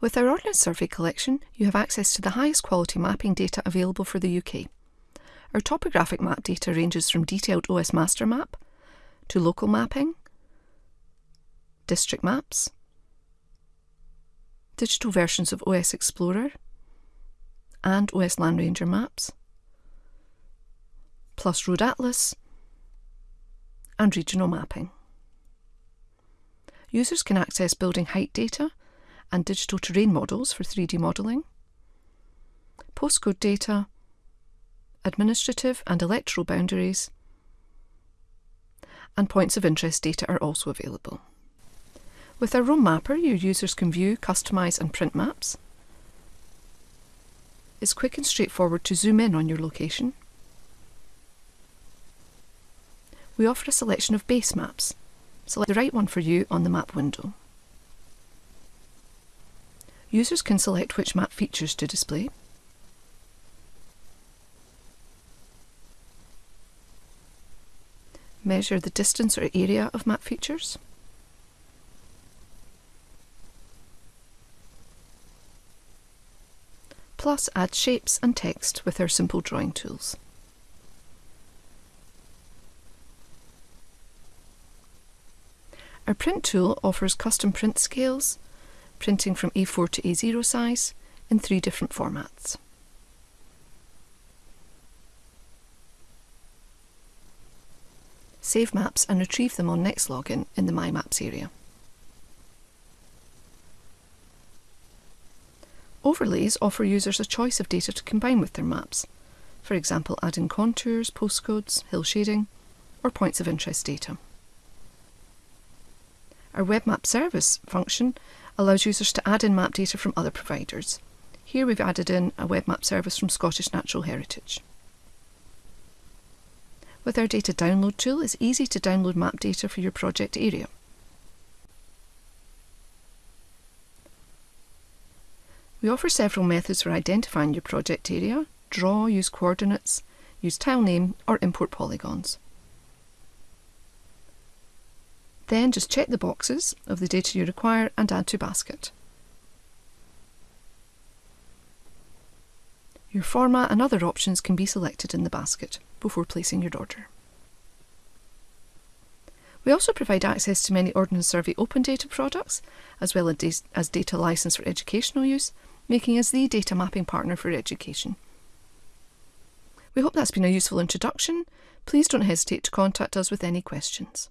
With our Ordnance Survey collection, you have access to the highest quality mapping data available for the UK. Our topographic map data ranges from detailed OS MasterMap to local mapping, district maps, digital versions of OS Explorer and OS Landranger maps, plus Road Atlas and regional mapping. Users can access building height data and digital terrain models for 3D modelling, postcode data, administrative and electoral boundaries, and points of interest data are also available. With our Roam Mapper, your users can view, customise and print maps. It's quick and straightforward to zoom in on your location. We offer a selection of base maps. Select the right one for you on the map window. Users can select which map features to display. Measure the distance or area of map features. Plus add shapes and text with our simple drawing tools. Our print tool offers custom print scales, printing from A4 to A0 size in three different formats. Save maps and retrieve them on next login in the My Maps area. Overlays offer users a choice of data to combine with their maps, for example adding contours, postcodes, hill shading, or points of interest data. Our Web Map Service function allows users to add in map data from other providers. Here we've added in a web map service from Scottish Natural Heritage. With our data download tool, it's easy to download map data for your project area. We offer several methods for identifying your project area, draw, use coordinates, use tile name or import polygons. Then just check the boxes of the data you require and add to basket. Your format and other options can be selected in the basket before placing your order. We also provide access to many Ordnance Survey open data products, as well as data license for educational use, making us the data mapping partner for education. We hope that's been a useful introduction. Please don't hesitate to contact us with any questions.